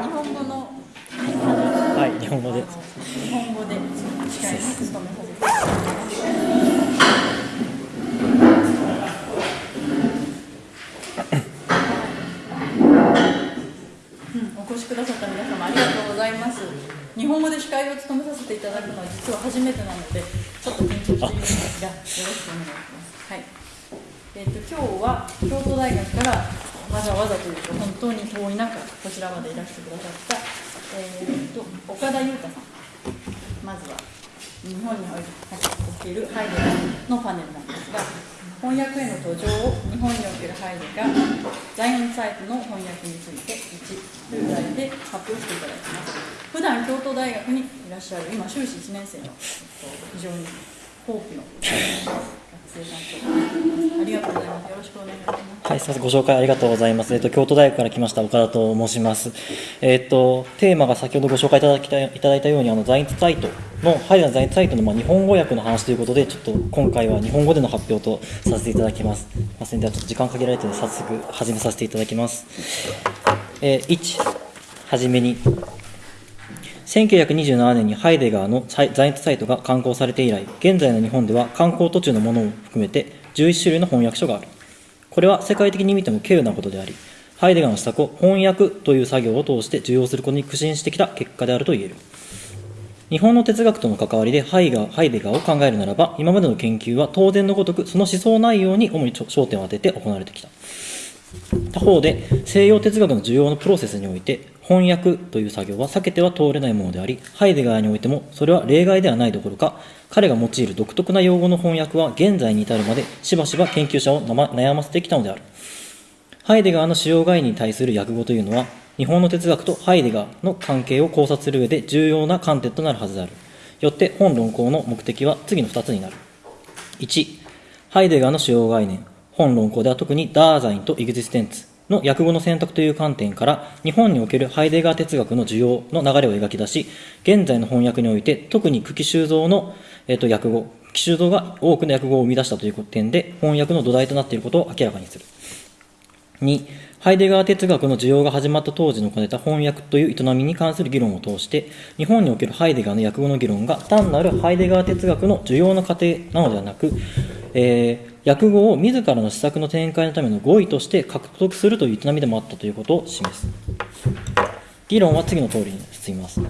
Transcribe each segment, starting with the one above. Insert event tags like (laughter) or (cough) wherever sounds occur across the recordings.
日本語のはい日本語で日本語で司会に務めさせていただきます。うんお越しくださった皆様ありがとうございます。日本語で司会を務めさせていただくのは実は初めてなのでちょっと緊張しているんですがよろしくお願いします。はい。えっ、と今日は京都大学からわざわざというと本当に遠い中こちらまでいらしてくださった、えー、と岡田裕太さんまずは日本におけるハイデガーのパネルなんですが翻訳への途上を日本におけるハイデガーザイオンサイトの翻訳について1という題で発表していただきます普段京都大学にいらっしゃる今修士1年生の非常に後期のありがとうございますよろしくお願いしますはい、すみません、ご紹介ありがとうございます。えっと、京都大学から来ました岡田と申します。えっと、テーマが先ほどご紹介いただきたいいただいたように、あの、ザインツサイトの、ハイダーザインツサイトの、まあ、日本語訳の話ということで、ちょっと今回は日本語での発表とさせていただきます。すみません、ではちょっと時間限られてるので、早速始めさせていただきます。えー、1、はじめに、1927年にハイデガーのザインツサイトが刊行されて以来、現在の日本では刊行途中のものを含めて11種類の翻訳書がある。これは世界的に見ても稀有なことであり、ハイデガーの施策を翻訳という作業を通して受容することに苦心してきた結果であると言える。日本の哲学との関わりでハイガーハイデガーを考えるならば、今までの研究は当然のごとくその思想内容に主に焦点を当てて行われてきた。他方で、西洋哲学の重要なプロセスにおいて、翻訳という作業は避けては通れないものであり、ハイデガーにおいてもそれは例外ではないどころか、彼が用いる独特な用語の翻訳は現在に至るまでしばしば研究者を悩ませてきたのである。ハイデガーの主要概念に対する訳語というのは、日本の哲学とハイデガーの関係を考察する上で重要な観点となるはずである。よって本論考の目的は次の2つになる。1、ハイデガーの主要概念。本論考では特にダーザインとエグジステンツの訳語の選択という観点から、日本におけるハイデガー哲学の需要の流れを描き出し、現在の翻訳において、特に久喜修造の、えっと訳語、久喜修造が多くの訳語を生み出したという点で、翻訳の土台となっていることを明らかにする。2、ハイデガー哲学の需要が始まった当時の兼ねた翻訳という営みに関する議論を通して、日本におけるハイデガーの訳語の議論が単なるハイデガー哲学の需要の過程なのではなく、えー訳語を自らの施策の展開のための語彙として獲得するという営みでもあったということを示す。議論は次の通りに進みます。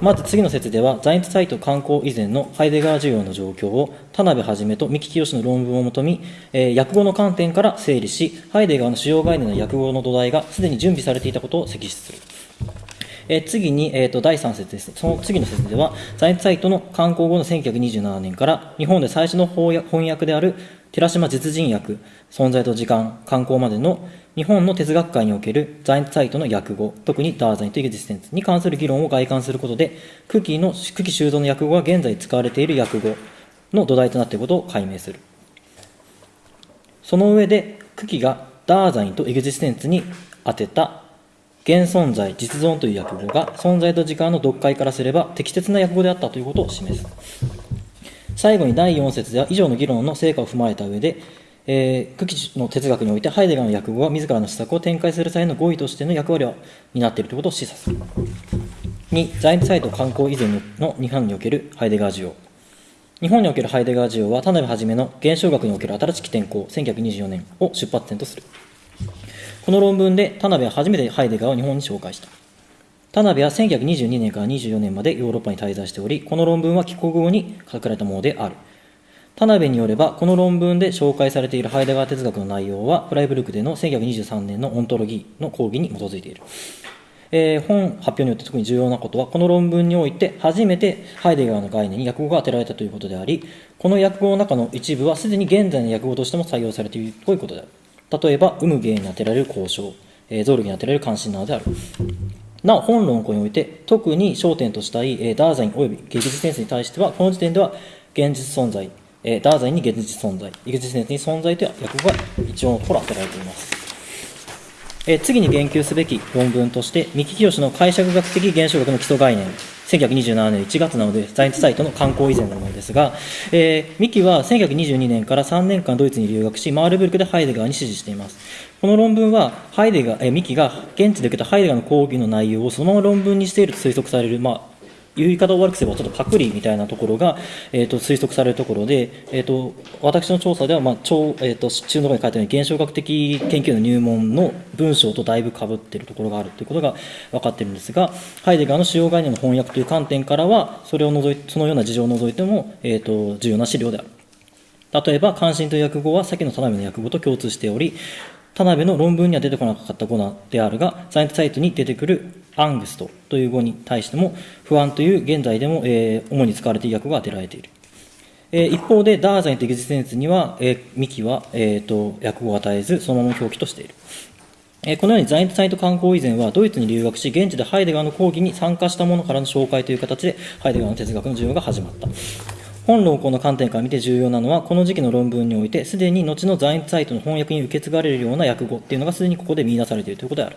まず次の説では、ザインツサイト刊行以前のハイデガー需要の状況を、田辺はじめと三木清の論文をもとに、えー、訳語の観点から整理し、ハイデガーの主要概念の訳語の土台がすでに準備されていたことを摘出する。え、次に、えーと、第3節です。その次の説では、ザインツサイトの刊行後の1927年から、日本で最初の翻訳である寺島実人訳、存在と時間、刊行までの日本の哲学界におけるザインサイトの訳語、特にダーザインとエグジステンツに関する議論を外観することで、久喜の、久喜修造の訳語が現在使われている訳語の土台となっていることを解明する。その上で、久喜がダーザインとエグジステンツに当てた現存在、実存という訳語が存在と時間の読解からすれば適切な訳語であったということを示す。最後に第4節では以上の議論の成果を踏まえた上で、えー、久喜の哲学においてハイデガーの訳語は自らの施策を展開する際の語彙としての役割を担っているということを示唆する。2、ザインサイト観光以前の日本におけるハイデガー需要。日本におけるハイデガー需要は田辺はじめの現象学における新しき天候1924年を出発点とする。この論文で田辺は初めてハイデガーを日本に紹介した。田辺は1922年から24年までヨーロッパに滞在しており、この論文は帰国後に書かれたものである。田辺によれば、この論文で紹介されているハイデガー哲学の内容は、フライブルクでの1923年のオントロギーの講義に基づいている。えー、本発表によって特に重要なことは、この論文において初めてハイデガーの概念に訳語が当てられたということであり、この訳語の中の一部はすでに現在の訳語としても採用されているということである。例えば、有無芸に当てられる交渉、えー、ゾルギに当てられる関心などである。なお、本論考において、特に焦点としたい、え、ダーザイン及び芸術センスに対しては、この時点では、現実存在、え、ダーザインに現実存在、エグジステンスに存在という訳語が一応のところ当てられています。え次に言及すべき論文として、三木清の解釈学的現象学の基礎概念、1927年1月なので、ザインツサイトの刊行以前のものですが、えー、三木は1922年から3年間ドイツに留学し、マールブルクでハイデガーに支持しています。この論文は、ハイデガー、えー、三木が現地で受けたハイデガーの講義の内容をそのまま論文にしていると推測される、まあ、言い方を悪くすればちょっとパクリみたいなところが、えー、と推測されるところで、えー、と私の調査では、まあ超えー、と中のところに書いたように現象学的研究の入門の文章とだいぶかぶっているところがあるということが分かっているんですがハイデガーの主要概念の翻訳という観点からはそれを除いそのような事情を除いても、えー、と重要な資料である。例えば関心という訳語は先の田辺の訳語と共通しており田辺の論文には出てこなかった語であるが、ザイサイトに出てくるアングストという語に対しても、不安という現在でも、えー主に使われている訳語が当てられている。えー一方で、ダーザインとエグジステンスには、えーミキは、えーと訳語を与えず、そのまま表記としている。えーこのようにザイントサイト観光以前はドイツに留学し、現地でハイデガーの講義に参加した者からの紹介という形で、ハイデガーの哲学の授業が始まった。本論考の観点から見て重要なのは、この時期の論文において、すでに後のザイントサイトの翻訳に受け継がれるような訳語っていうのがすでにここで見出されているということである。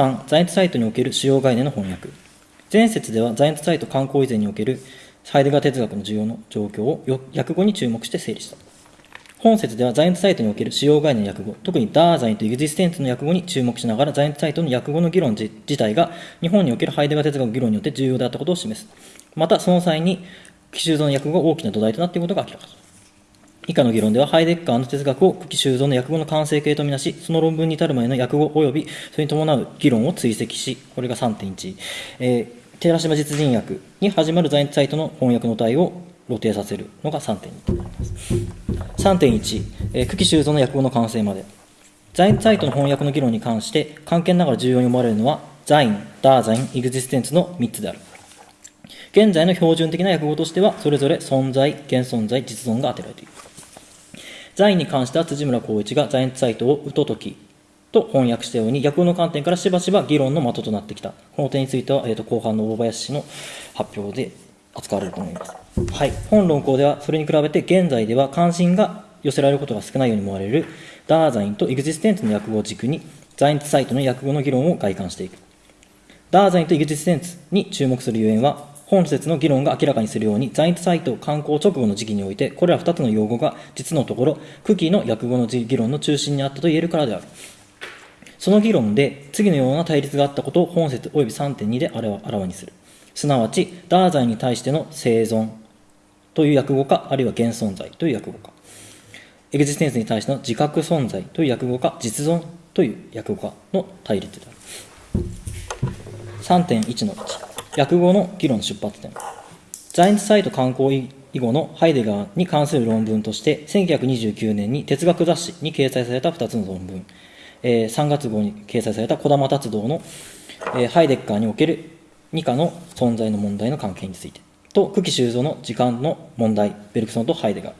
3、ザイントサイトにおける主要概念の翻訳。前節ではザイントサイト観光以前におけるハイデガー哲学の需要の状況を訳語に注目して整理した。本節ではザイントサイトにおける主要概念の訳語、特にダーザインとエグジステンスの訳語に注目しながら、ザイントサイトの訳語の議論自自体が日本におけるハイデガー哲学の議論によって重要であったことを示す。また、その際に、奇襲像の訳語が大きな土台となっていることが明らかだ。以下の議論では、ハイデッカーの哲学を久喜修造の訳語の完成形とみなし、その論文に至る前の訳語及びそれに伴う議論を追跡し、これが3.1、えー寺島実人訳に始まるザイントサイトの翻訳の体を露呈させるのが3.2となります。3.1、えー久喜修造の訳語の完成まで。ザイントサイトの翻訳の議論に関して、関係ながら重要に思われるのは、ザイン、ダーザイン、エグジステンスの3つである。現在の標準的な訳語としては、それぞれ存在、現存在、実存が当てられている。ザインに関しては辻村光一がザインサイトをウトトキと翻訳したように、訳語の観点からしばしば議論の的となってきた。この点については、えー、と後半の大林氏の発表で扱われると思います。はい。本論考では、それに比べて現在では関心が寄せられることが少ないように思われる、ダーザインとエグジステンスの訳語を軸に、ザイントサイトの訳語の議論を外観していく。ダーザインとエグジステンスに注目するゆえんは、本節の議論が明らかにするように、ザイントサイト観光直後の時期において、これら2つの用語が実のところ、クキーの訳語の議論の中心にあったと言えるからである。その議論で、次のような対立があったことを本節及び3.2であらわにする。すなわち、ダーザイに対しての生存という訳語か、あるいは現存在という訳語か。エグジステンスに対しての自覚存在という訳語か、実存という訳語かの対立である。3.1の1、訳語の議論の出発点。ザイントサイト観光以後のハイデガーに関する論文として、1929年に哲学雑誌に掲載された2つの論文、えー3月号に掲載された児玉達道の、えーハイデッカーにおける二課の存在の問題の関係について、と久喜修造の時間の問題、ベルクソンとハイデガー、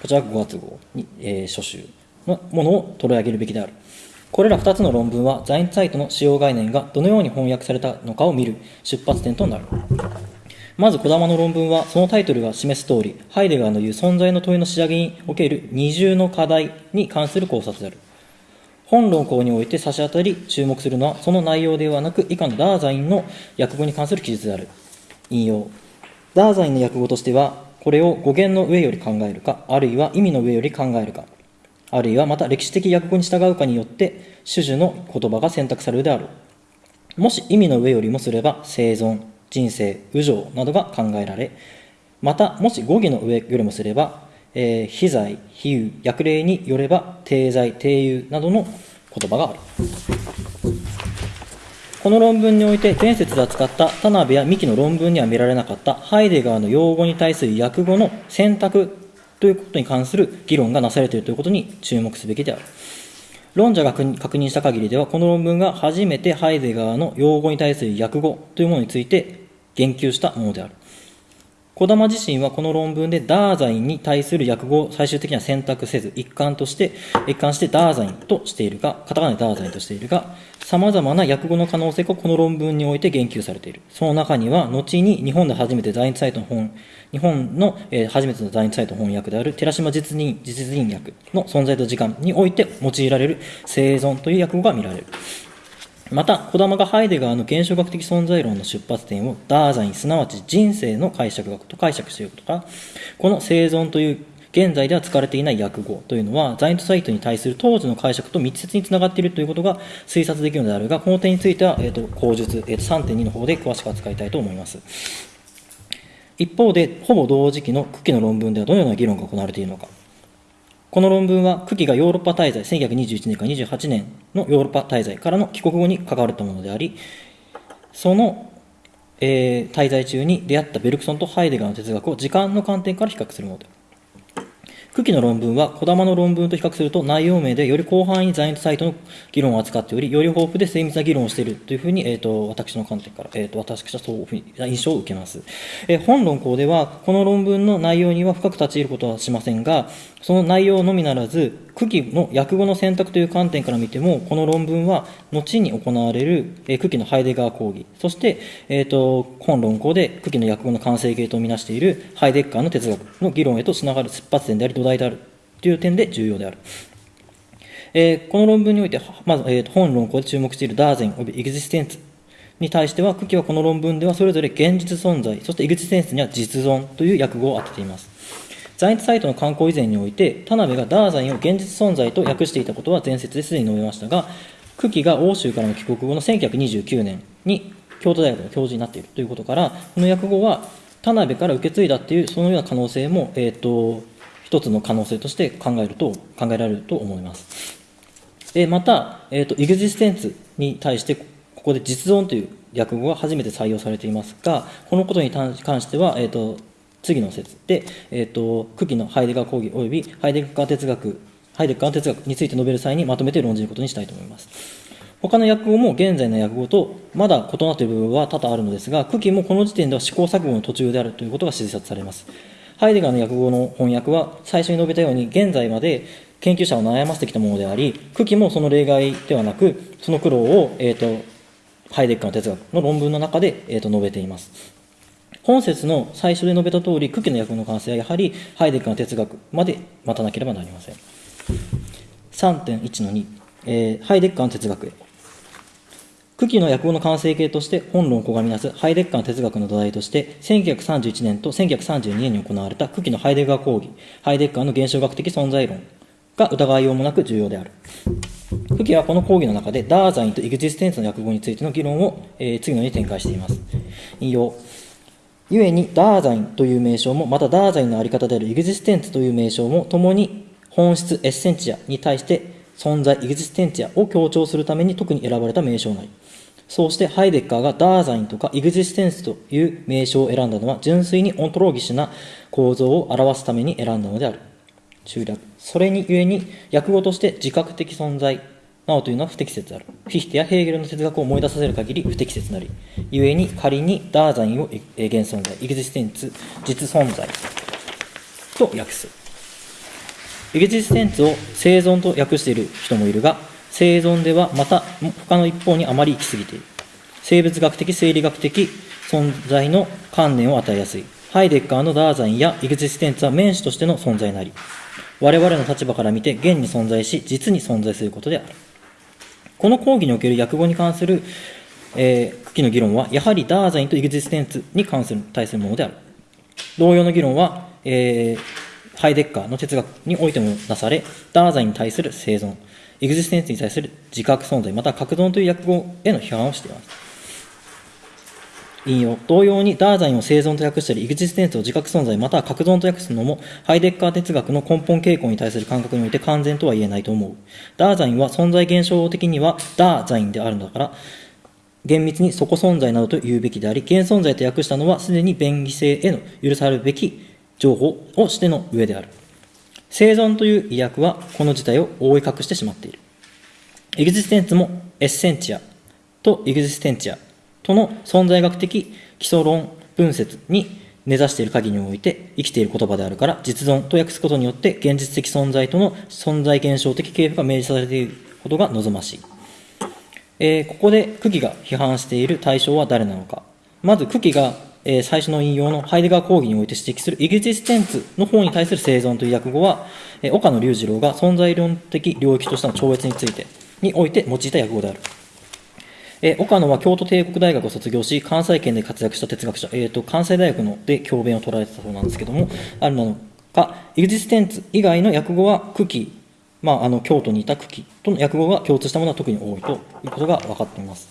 こちら5月号に、えー初集のものを取り上げるべきである。これら2つの論文は、ザイントサイトの使用概念がどのように翻訳されたのかを見る出発点となる。まず、児玉の論文は、そのタイトルが示す通り、ハイデガーの言う存在の問いの仕上げにおける二重の課題に関する考察である。本論考において差し当たり注目するのは、その内容ではなく、以下のダーザインの訳語に関する記述である。引用。ダーザインの訳語としては、これを語源の上より考えるか、あるいは意味の上より考えるか、あるいはまた歴史的訳語に従うかによって、種々の言葉が選択されるであろう。もし意味の上よりもすれば、生存、人生、右情などが考えられ、また、もし語義の上よりもすれば、えー、非罪、非有、訳例によれば、定罪、定有などの言葉がある。この論文において、前節で扱った田辺や三木の論文には見られなかったハイデガーの用語に対する訳語の選択ということに関する議論がなされているということに注目すべきである。論者が確認した限りでは、この論文が初めてハイゼガーの用語に対する訳語というものについて言及したものである。児玉自身はこの論文でダーザインに対する訳語を最終的には選択せず、一貫として、一貫してダーザインとしているが、カタカナでダーザインとしているが、様々な訳語の可能性がこの論文において言及されている。その中には、後に日本で初めて在日サイトの本、日本の、え初めての在日サイト翻訳である寺島実人実人訳の存在と時間において用いられる生存という訳語が見られる。また、児玉がハイデガーの現象学的存在論の出発点をダーザイン、すなわち人生の解釈学と解釈していることから、この生存という現在では使われていない訳語というのは、ザイントサイトに対する当時の解釈と密接につながっているということが推察できるのであるが、この点については、えー、と口述、えー、と3.2の方で詳しく扱いたいと思います。一方で、ほぼ同時期の久喜の論文ではどのような議論が行われているのか。この論文は、久喜がヨーロッパ滞在、1921年から28年のヨーロッパ滞在からの帰国後に関われたものであり、その、えー滞在中に出会ったベルクソンとハイデガーの哲学を時間の観点から比較するものである。久喜の論文は、児玉の論文と比較すると内容名でより広範囲にザイントサイトの議論を扱っており、より豊富で精密な議論をしているというふうに、えー、と私の観点から、えー、と私はそういうふうに印象を受けます。えー本論考では、この論文の内容には深く立ち入ることはしませんが、その内容のみならず、久喜の訳語の選択という観点から見ても、この論文は後に行われる、えー久喜のハイデガー講義、そして、えー、と本論考で久喜の訳語の完成形とみなしているハイデッカーの哲学の議論へとつながる出発点であり土台であるという点で重要である。えーこの論文において、まず、えーと本論考で注目しているダーゼン及びエグジステンツに対しては、久喜はこの論文ではそれぞれ現実存在、そしてエグジステンスには実存という訳語を当てています。ザイントサイトの観光以前において、田辺がダーザインを現実存在と訳していたことは前説ですでに述べましたが、久喜が欧州からの帰国後の1929年に京都大学の教授になっているということから、この訳語は田辺から受け継いだっていう、そのような可能性も、えー、と一つの可能性として考えると考えられると思います。でまた、えーと、エグジステンツに対して、ここで実存という訳語が初めて採用されていますが、このことに関しては、えーと、次の説で、えーと、久喜のハイデガー講義及びハイデガー哲学、ハイデガー哲学について述べる際にまとめて論じることにしたいと思います。他の訳語も現在の訳語とまだ異なっている部分は多々あるのですが、久喜もこの時点では試行錯誤の途中であるということが推察されます。ハイデガーの訳語の翻訳は最初に述べたように現在まで研究者を悩ませてきたものであり、久喜もその例外ではなく、その苦労を、えー、とハイデッカーの哲学の論文の中で、えー、と述べています。本説の最初で述べた通り、久喜の訳語の完成はやはりハイデッカーの哲学まで待たなければなりません。3.1の2、えーハイデッカーの哲学へ。久喜の訳語の完成形として本論をがみなすハイデッカーの哲学の土台として1931年と1932年に行われた久喜のハイデガー講義ハイデッカーの現象学的存在論が疑いようもなく重要である久喜はこの講義の中でダーザインとエグジステンスの訳語についての議論を、えー次のように展開しています引用故に Dasein という名称もまた Dasein のあり方である Existenz という名称も共に本質 essentia に対して存在 existentia を強調するために特に選ばれた名称なり。そうしてハイデッカーが Dasein とか Existenz という名称を選んだのは純粋に ontologisch な構造を表すために選んだのである。中略それにゆえに訳語として自覚的存在などというのは不適切であるフィヒテやヘーゲルの哲学を思い出させる限り不適切なりゆえに仮にダーザインを現存在エグジステンツ実存在と訳すエグジステンツを生存と訳している人もいるが、生存ではまた他の一方にあまり行き過ぎている。生物学的、生理学的存在の観念を与えやすい。ハイデッカーのダーザインやエグジステンツは面子としての存在なり、我々の立場から見て現に存在し、実に存在することである。この講義における訳語に関する、えー、久喜の議論は、やはりダーザインとエグジステンツに関する対するものである。同様の議論は、えーハイデッカーの哲学においてもなされ、ダーザインに対する生存、エグジステンツに対する自覚存在、または格存という訳語への批判をしています。引用。同様に、ダーザインを生存と訳したり、エグジステンスを自覚存在、または格存と訳すのも、ハイデッカー哲学の根本傾向に対する感覚において完全とは言えないと思う。ダーザインは存在現象的にはダーザインであるのだから、厳密にそこ存在などと言うべきであり、現存在と訳したのはすでに便宜性への許されるべき情報をしての上である。生存という意訳はこの事態を覆い隠してしまっている。エグジステンツもエッセンチアとエグジステンチアとの存在学的基礎論分説に根ざしている限りにおいて生きている言葉であるから、実存と訳すことによって現実的存在との存在現象的系譜が明示されていることが望ましい。えーここで久喜が批判している対象は誰なのか。まず久喜が、えー最初の引用のハイデガー講義において指摘するエグジステンツの方に対する生存という訳語は、えー岡野隆二郎が存在論的領域としての超越についてにおいて用いた訳語である。え岡野は京都帝国大学を卒業し、関西圏で活躍した哲学者、えー、と関西大学ので教鞭を取られてたそうなんですけども、あるなのか、エグジステンツ以外の訳語は久喜、まあ、あの京都にいた久喜との訳語が共通したものは特に多いということが分かっています。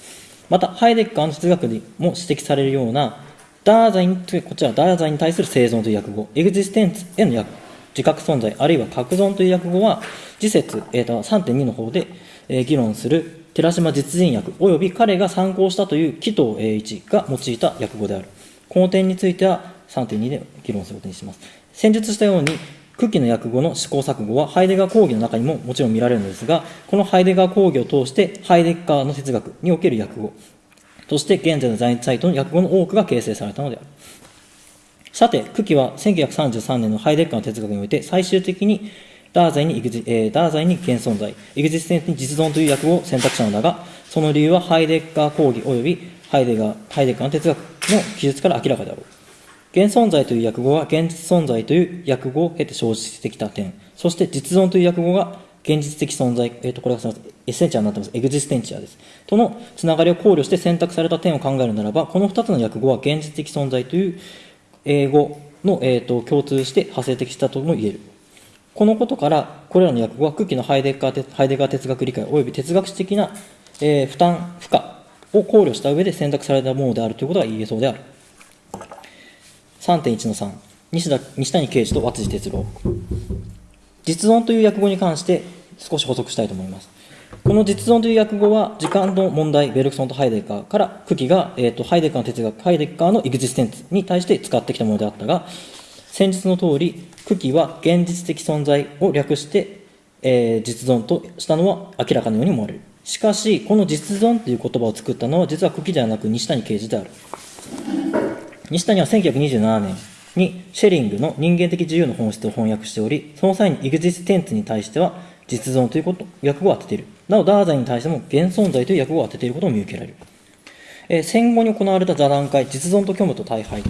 また、ハイデッカーの哲学でも指摘されるような、ダーザインという、こちら、ダーザインに対する生存という訳語、エグジステンツへの訳自覚存在、あるいは確存という訳語は、次節、えーと3.2の方で、えー議論する寺島実人訳及び彼が参考したという紀藤栄一が用いた訳語である。この点については3.2で議論することにします。先述したように、九鬼の訳語の試行錯誤はハイデガー講義の中にももちろん見られるのですが、このハイデガー講義を通してハイデッカーの哲学における訳語、そして現在の Sein und Zeit の訳語の多くが形成されたのである。さて、九鬼は1933年のハイデッカーの哲学において、最終的に Dasein に、えー Dasein に現存在、 Existenz に実存という訳語を選択したのだが、その理由はハイデッカー講義及びハイデガー、ハイデッカーの哲学の記述から明らかである。現存在という訳語は現実存在という訳語を経て生じてきた点、そして実存という訳語が現実的存在、えっ、と、これがすみません、エッセンチャーになってます。エグジステンチャーです。とのつながりを考慮して選択された点を考えるならば、この2つの訳語は現実的存在という英語の、えー、と共通して派生的したとも言える。このことから、これらの訳語は空気のハイデッカーハイデガー哲学理解及び哲学史的な、えー負担、負荷を考慮した上で選択されたものであるということが言えそうである。3.1の3、西田西谷啓治と和辻哲郎。実存という訳語に関して少し補足したいと思います。この実存という訳語は、時間の問題、ベルクソンとハイデッカーから、久喜が、えー、とハイデッカーの哲学、ハイデッカーのエグジステンツに対して使ってきたものであったが、先日の通り、久喜は現実的存在を略して、えー実存としたのは明らかのように思われる。しかし、この実存という言葉を作ったのは、実は久喜ではなく西谷啓治である。西谷は1927年にシェリングの人間的自由の本質を翻訳しており、その際に Existenz に対しては実存ということ訳語を当てている。なお、 Dasein に対しても現存在という訳語を当てていることも見受けられる。えー戦後に行われた座談会、実存と虚無と頽廃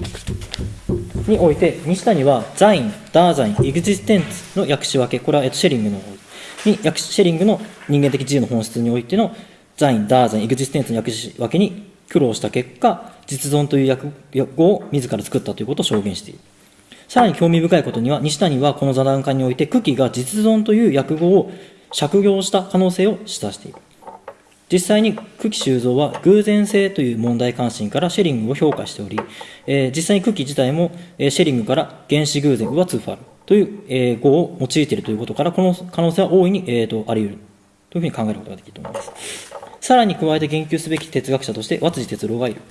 において、西谷は Sein、Dasein、Existenz の訳し分け、これはシェリングの方に訳し、シェリングの人間的自由の本質においての Sein、Dasein、Existenz の訳し分けに苦労した結果、実存という訳訳語を自ら作ったということを証言している。さらに興味深いことには、西谷はこの座談会において、久喜が実存という訳語を借用した可能性を示唆している。実際に久喜修造は偶然性という問題関心からシェリングを評価しており、えー実際に久喜自体も、えーシェリングから原子偶然ウアツーファルという、えー語を用いているということから、この可能性は大いに、えーとあり得るというふうに考えることができると思います。さらに加えて言及すべき哲学者として、和辻哲郎がいる。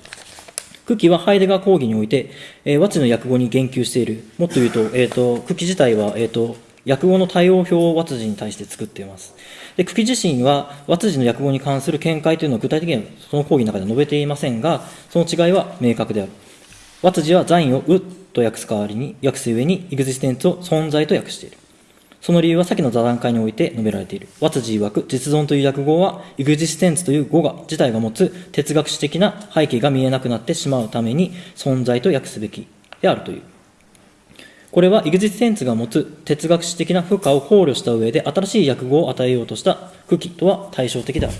久喜はハイデガー講義において、えー、和知の訳語に言及している。もっと言うと、えっ、と、久喜自体は、えっ、と、訳語の対応表を和辻に対して作っています。で、久喜自身は、和辻の訳語に関する見解というのを具体的にはその講義の中で述べていませんが、その違いは明確である。和辻は残位をうと訳す代わりに、訳す上に、エグジステンツを存在と訳している。その理由は先の座談会において述べられている。和辻曰く、実存という訳語は、エグジステンツという語が自体が持つ哲学史的な背景が見えなくなってしまうために、存在と訳すべきであるという。これはエグジステンツが持つ哲学史的な負荷を考慮した上で、新しい訳語を与えようとした久喜とは対照的である。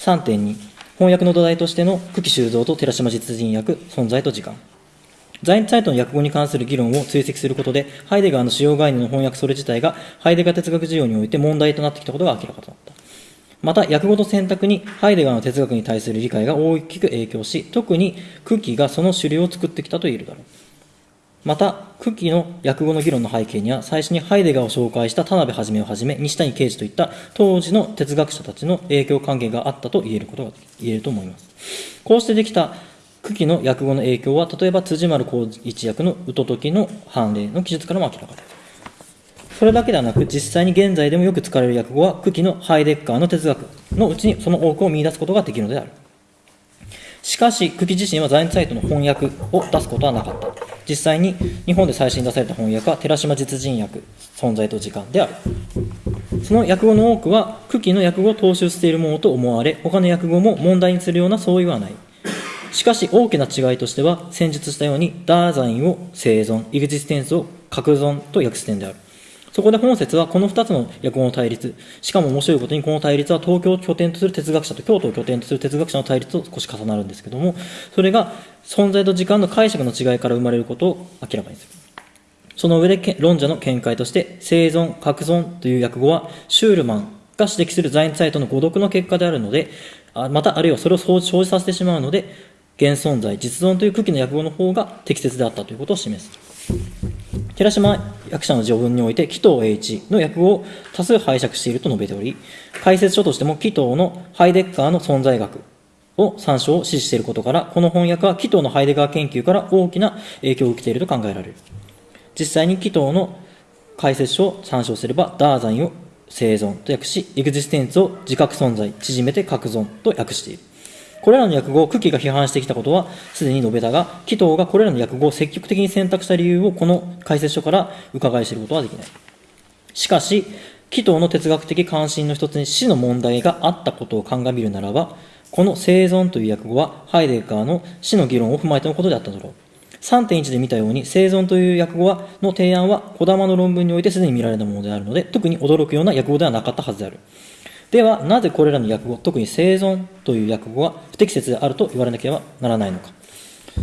3.2翻訳の土台としての久喜修造と寺島実人訳存在と時間。在日サイトの訳語に関する議論を追跡することでハイデガーの主要概念の翻訳それ自体がハイデガー哲学事業において問題となってきたことが明らかとなった。また訳語の選択にハイデガーの哲学に対する理解が大きく影響し特に久喜がその主流を作ってきたと言えるだろう。また、久喜の訳語の議論の背景には、最初にハイデガーを紹介した田辺一をはじめ、西谷啓治といった当時の哲学者たちの影響関係があったと言えることが言えると思います。こうしてできた久喜の訳語の影響は、例えば辻丸光一役のウトトキの判例の記述からも明らかです。それだけではなく、実際に現在でもよく使われる訳語は、久喜のハイデッカーの哲学のうちにその多くを見出すことができるのである。しかし、久喜自身は在日サイトの翻訳を出すことはなかった。実際に日本で最新出された翻訳は寺島実人訳、存在と時間である。その訳語の多くは、久喜の訳語を踏襲しているものと思われ、他の訳語も問題にするような相違はない。しかし、大きな違いとしては、先述したように、ダーザインを生存、イグジステンスを格存と訳す点である。そこで本説はこの2つの訳語の対立、しかも面白いことにこの対立は東京を拠点とする哲学者と京都を拠点とする哲学者の対立と少し重なるんですけども、それが存在と時間の解釈の違いから生まれることを明らかにする。その上で論者の見解として、生存、格存という訳語は、シュールマンが指摘するザインサイトの誤読の結果であるので、またあるいはそれを生じさせてしまうので、現存在、実存という空気の訳語の方が適切であったということを示す。寺島役者の序文において、紀藤栄一の訳語を多数拝借していると述べており、解説書としても紀藤のハイデッカーの存在学を参照を指示していることから、この翻訳は紀藤のハイデガー研究から大きな影響を受けていると考えられる。実際に紀藤の解説書を参照すれば、ダーザインを生存と訳し、エグジステンツを自覚存在、縮めて格存と訳している。これらの訳語を久喜が批判してきたことはすでに述べたが、紀藤がこれらの訳語を積極的に選択した理由をこの解説書から伺い知ることはできない。しかし、紀藤の哲学的関心の一つに死の問題があったことを鑑みるならば、この生存という訳語はハイデガーの死の議論を踏まえてのことであっただろう。3.1で見たように、生存という訳語はの提案は児玉の論文においてすでに見られたものであるので、特に驚くような訳語ではなかったはずである。では、なぜこれらの訳語、特に生存という訳語が不適切であると言われなければならないのか。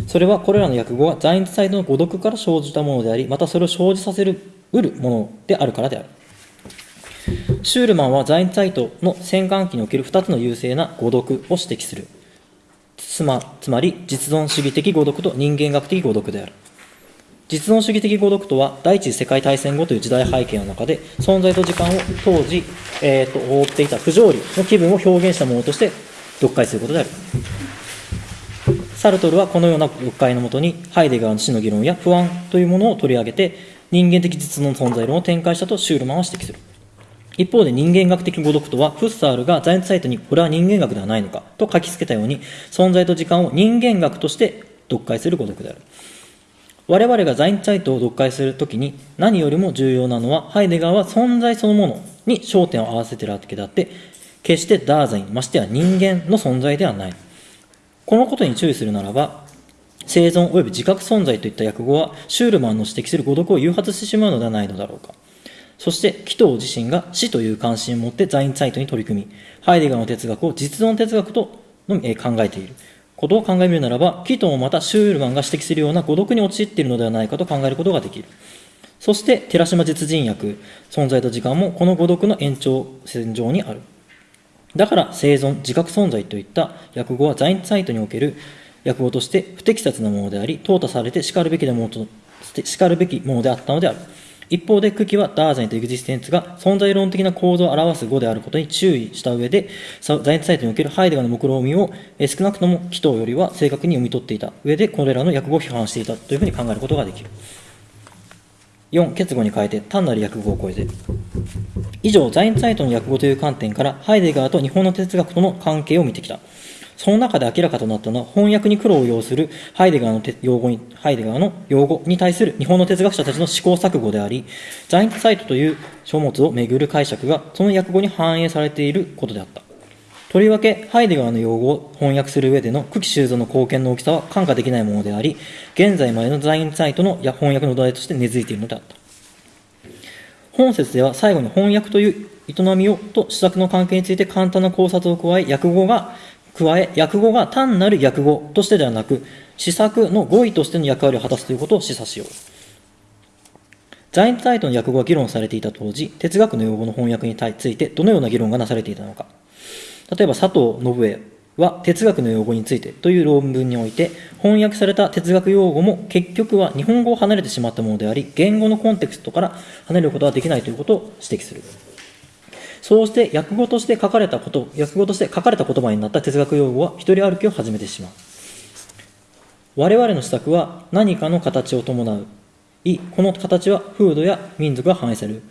それはこれらの訳語は在日サイドの誤読から生じたものであり、またそれを生じさせる、うるものであるからである。シュールマンは在日サイトの戦艦機における2つの優勢な誤読を指摘する。つまつまり、実存主義的誤読と人間学的誤読である。実存主義的誤読とは、第一次世界大戦後という時代背景の中で、存在と時間を当時、えー、と覆っていた不条理の気分を表現したものとして読解することである。サルトルはこのような読解のもとに、ハイデガーの死の議論や不安というものを取り上げて、人間的実存存在論を展開したとシュールマンは指摘する。一方で人間学的誤読とは、フッサールが在日サイトにこれは人間学ではないのかと書きつけたように、存在と時間を人間学として読解する誤読である。我々が在日サイトを読解するときに何よりも重要なのは、ハイデガーは存在そのものに焦点を合わせているわけであって、決してダーザイン、ましてや人間の存在ではない。このことに注意するならば、生存及び自覚存在といった訳語は、シュールマンの指摘する誤読を誘発してしまうのではないのだろうか。そして、紀藤自身が死という関心を持って在日サイトに取り組み、ハイデガーの哲学を実存哲学との考えている。ことを考えるならば、紀藤もまたシュールマンが指摘するような誤読に陥っているのではないかと考えることができる。そして、寺島実人訳、存在と時間もこの誤読の延長線上にある。だから、生存、自覚存在といった訳語は在日サイトにおける訳語として不適切なものであり、淘汰されて叱るべきでもと叱るべきものであったのである。一方で、久喜はダーザインとエグジステンツが存在論的な構造を表す語であることに注意した上で、在日サイトにおけるハイデガーの目論見を少なくとも紀藤よりは正確に読み取っていた上で、これらの訳語を批判していたというふうに考えることができる。4、結語に変えて単なる訳語を超えて。以上、在日サイトの訳語という観点から、ハイデガーと日本の哲学との関係を見てきた。その中で明らかとなったのは、翻訳に苦労を要するハイデガーの用語に、ハイデガーの用語に対する日本の哲学者たちの試行錯誤であり、在日サイトという書物をめぐる解釈が、その訳語に反映されていることであった。とりわけ、ハイデガーの用語を翻訳する上での久喜修造の貢献の大きさは看過できないものであり、現在までの在日サイトの翻訳の土台として根付いているのであった。本説では最後に翻訳という営みをと施策の関係について簡単な考察を加え、訳語が、加え、訳語が単なる訳語としてではなく、施策の語彙としての役割を果たすということを示唆しよう。在日サイトの訳語が議論されていた当時、哲学の用語の翻訳についてどのような議論がなされていたのか。例えば佐藤信江は哲学の用語についてという論文において翻訳された哲学用語も結局は日本語を離れてしまったものであり言語のコンテクストから離れることはできないということを指摘するそうして訳語として書かれたこと訳語として書かれた言葉になった哲学用語は一人歩きを始めてしまう。我々の施策は何かの形を伴う。いこの形は風土や民族が反映される。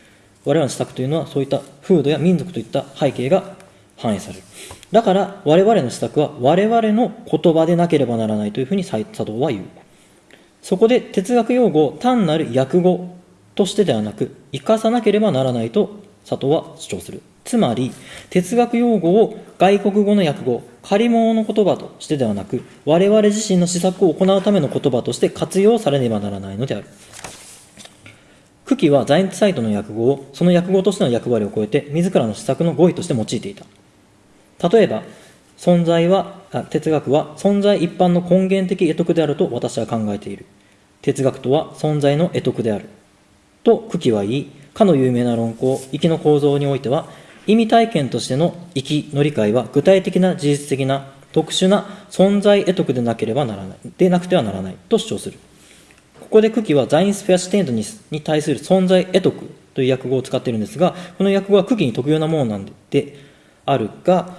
我々の施策というのはそういった風土や民族といった背景が反映される。だから我々の施策は我々の言葉でなければならないというふうに佐藤は言う。そこで哲学用語を単なる訳語としてではなく生かさなければならないと佐藤は主張する。つまり哲学用語を外国語の訳語借り物の言葉としてではなく我々自身の施策を行うための言葉として活用されねばならないのである。久喜はザインツサイトの訳語をその訳語としての役割を超えて自らの施策の語彙として用いていた。例えば存在は哲学は存在一般の根源的得得であると私は考えている。哲学とは存在の得得である。と久喜は言いかの有名な論考域の構造においては意味体験としての域の理解は具体的な事実的な特殊な存在得得でなければならない。でなくてはならない。と主張する。ここで久喜はザインスフェアシテントにに対する存在得得という訳語を使っているんですがこの訳語は久喜に特有なものなんであるが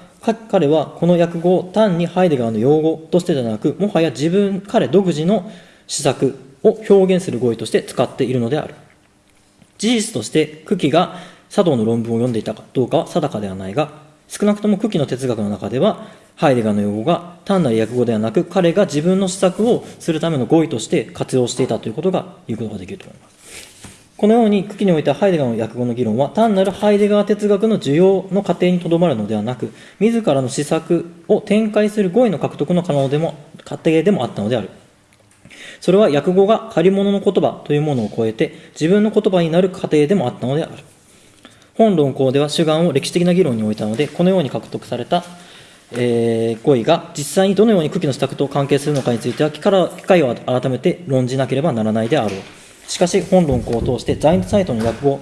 彼はこの訳語を単にハイデガーの用語としてではなくもはや自分彼独自の施策を表現する語彙として使っているのである。事実として久喜が茶道の論文を読んでいたかどうかは定かではないが、少なくとも久喜の哲学の中では、ハイデガーの用語が単なる訳語ではなく、彼が自分の施策をするための語彙として活用していたということが言うことができると思います。このように、久喜においてはハイデガーの訳語の議論は、単なるハイデガー哲学の需要の過程にとどまるのではなく、自らの施策を展開する語彙の獲得の可能でも、過程でもあったのである。それは訳語が借り物の言葉というものを超えて、自分の言葉になる過程でもあったのである。本論考では主眼を歴史的な議論に置いたので、このように獲得された、えー、語彙が実際にどのように久喜の施策と関係するのかについては、機会を改めて論じなければならないであろう。しかし、本論考を通して、ザインサイトの訳語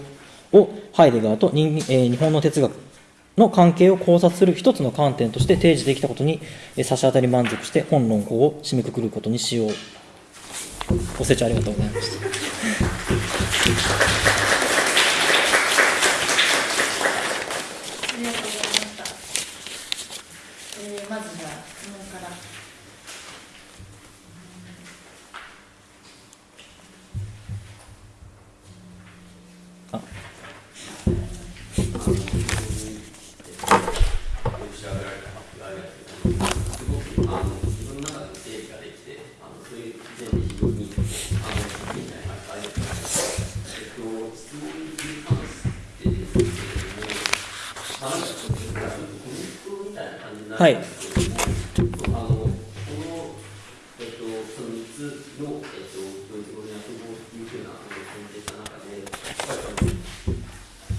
をハイデガーと日,、えー、日本の哲学の関係を考察する一つの観点として提示できたことに、え、差し当たり満足して、本論考を締めくくることにしよう。ご清聴ありがとうございました。はい。あの、この、えっと、その3つの、えっと、ドイツ語の訳語っていうふうな、あの、選定した中で、やっぱり、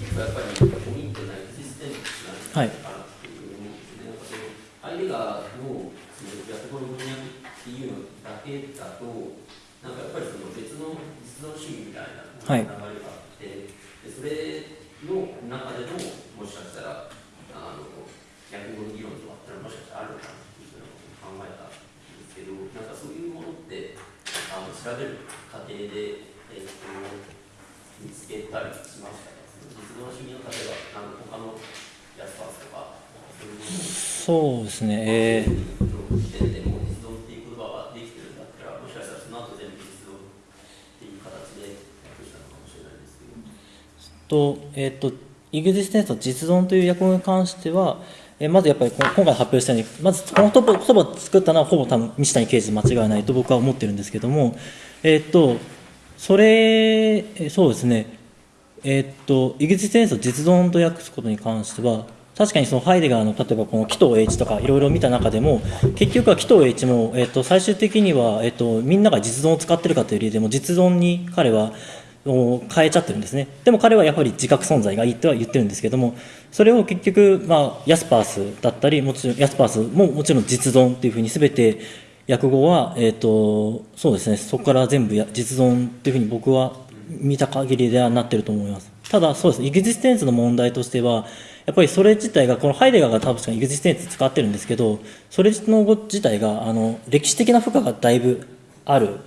結構やっぱり、ポイントなエクジステンスなんかなっていう思うんですね。なんかその、ハイデガーの、その、訳語の文脈っていうのだけだと、なんかやっぱりその別の実存主義みたいな流れがあって、はい、でそれの中でも、もしかしたら、あの、訳語の議論とかもしかしたらあるかなっていうふうなことを考えたんですけど、なんかそういうものって、あの調べる過程で、えーと、見つけたりしましたね。実動主義の例えば、なんか他のヤスパースとか、そうですね。えーとえーと、イグジステンスの実存という訳語に関しては、えまずやっぱり今回発表したように、まずこの言葉を作ったのはほぼ多分西谷刑事間違いないと僕は思ってるんですけども、え、っと、それ、そうですね、え、っと、イグジステンスを実存と訳すことに関しては、確かにそのハイデガーの例えばこの紀藤 H とかいろいろ見た中でも結局は紀藤 H も、えっと、最終的には、えっと、みんなが実存を使ってるかという理由でも実存に彼はを変えちゃってるんですね。でも彼はやはり自覚存在がいいとは言ってるんですけどもそれを結局、まあ、ヤスパースだったりもちろんヤスパースももちろん実存っていうふうに全て訳語は、えーと、そうですねそこから全部実存っていうふうに僕は見た限りではなってると思います。ただそうです。エグジステンスの問題としてはやっぱりそれ自体がこのハイデガーが多分エグジステンス使ってるんですけどそれの自体があの歴史的な負荷がだいぶある。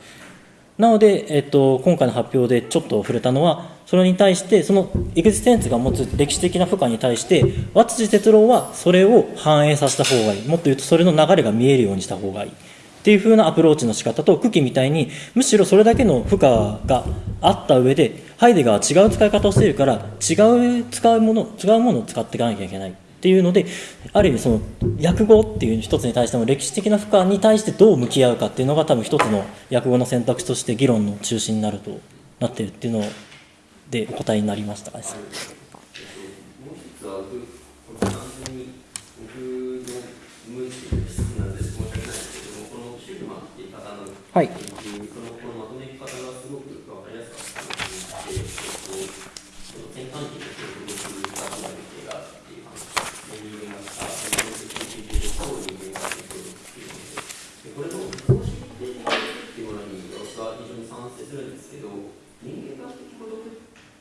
なので、えっと、今回の発表でちょっと触れたのは、それに対して、そのエグジステンスが持つ歴史的な負荷に対して、和辻哲郎はそれを反映させた方がいい。もっと言うと、それの流れが見えるようにした方がいい。っていう風なアプローチの仕方と、久喜みたいに、むしろそれだけの負荷があった上で、ハイデガーは違う使い方をしているから、違う使うもの、違うものを使っていかなきゃいけない。っっていうのである意味その訳語っていう一つに対しても歴史的な負荷に対してどう向き合うかっていうのが多分一つの訳語の選択肢として議論の中心になるとなってるっていうのでお答えになりました。かね。はいんですけども、このシュールマンっていう方のはい研究、そのこのまとめ方がすごく分かりやすかったなと思って、えっと、その転換期の記憶力がどうなる系があるっていう話、人間がさ、人間的研究で超人間が記憶力っていうので、でこれの公式的なっていうものに私は非常に賛成するんですけど、人間学的孤独っ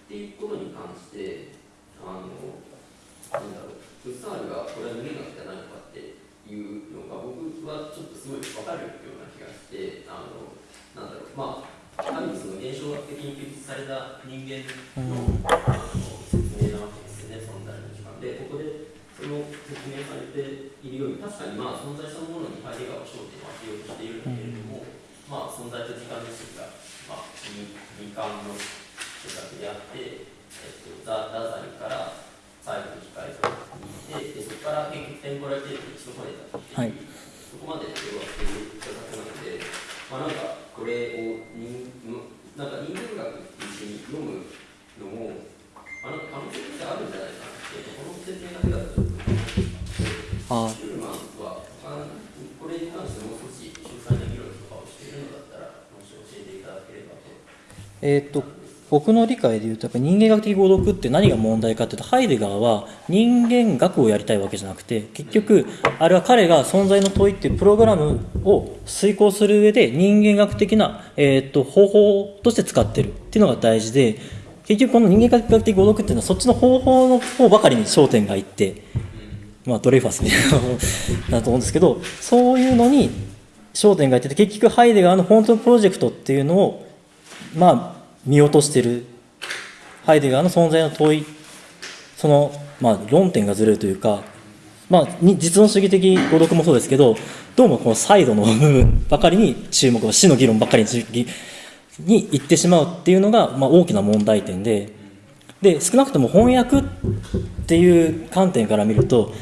ていうことに関して、あの、なんだろう、フッサールがこれは人間学じゃないのかっていうのが僕はちょっとすごい分かるような気がして、あの、なんだろう、まあ、ある意味その現象学的に記述された人間の,、あの説明なわけですよね、存在の時間で、ここでその説明されているように、確かにまあ存在そのものにハイデガーは焦点を当てようとしているんだけれども、まあ存在と時間の式が、まあ、二二巻の書作であって、えっと、ザ・ダザイから最後の機械に行って、でそこから結局テンポラリティに一度取れたって、はいそこまで要はっていう書作なので、まあなんかこれを人なんか人間学って一緒に読むのも、まあなんか可能性としてあるんじゃないかなって、この説明だけだとあシューマンはこれに関しても少し詳細な議論とかをしているのだったら、教えていただければと。えーっと僕の理解でいうとやっぱ人間学的語読って何が問題かっていうとハイデガーは人間学をやりたいわけじゃなくて結局あれは彼が存在の問いっていうプログラムを遂行する上で人間学的な、えーっと方法として使ってるっていうのが大事で結局この人間学的語読っていうのはそっちの方法の方ばかりに焦点がいってまあ、ドレファスみたいなだと思うんですけどそういうのに焦点がいってて結局ハイデガーの本当のプロジェクトっていうのをまあ見落としてるハイデガーの存在の問いその、まあ、論点がずれるというか、まあ、実存主義的語読もそうですけどどうもこのサイドの部分ばかりに注目を死の議論ばかりにに行ってしまうっていうのが、まあ、大きな問題点でで少なくとも翻訳っていう観点から見ると